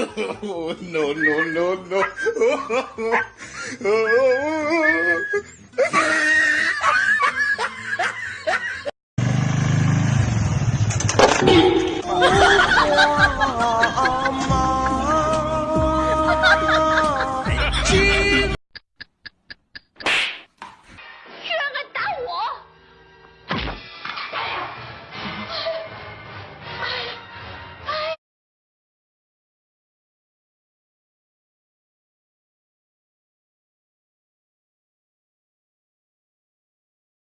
no, no, no, no. oh.